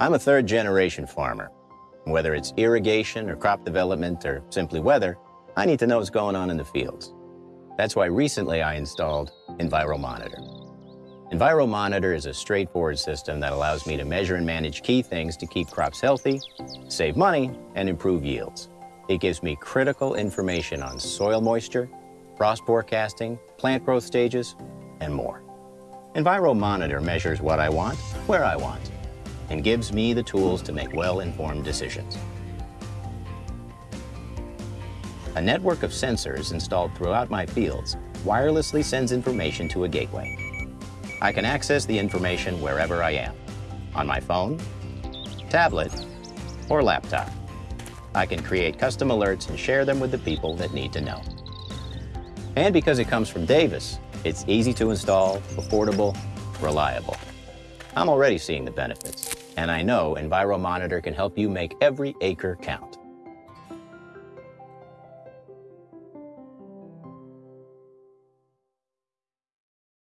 I'm a third generation farmer. Whether it's irrigation or crop development or simply weather, I need to know what's going on in the fields. That's why recently I installed EnviroMonitor. EnviroMonitor is a straightforward system that allows me to measure and manage key things to keep crops healthy, save money, and improve yields. It gives me critical information on soil moisture, frost forecasting, plant growth stages, and more. EnviroMonitor measures what I want, where I want, and gives me the tools to make well-informed decisions. A network of sensors installed throughout my fields wirelessly sends information to a gateway. I can access the information wherever I am, on my phone, tablet, or laptop. I can create custom alerts and share them with the people that need to know. And because it comes from Davis, it's easy to install, affordable, reliable. I'm already seeing the benefits, and I know EnviroMonitor can help you make every acre count.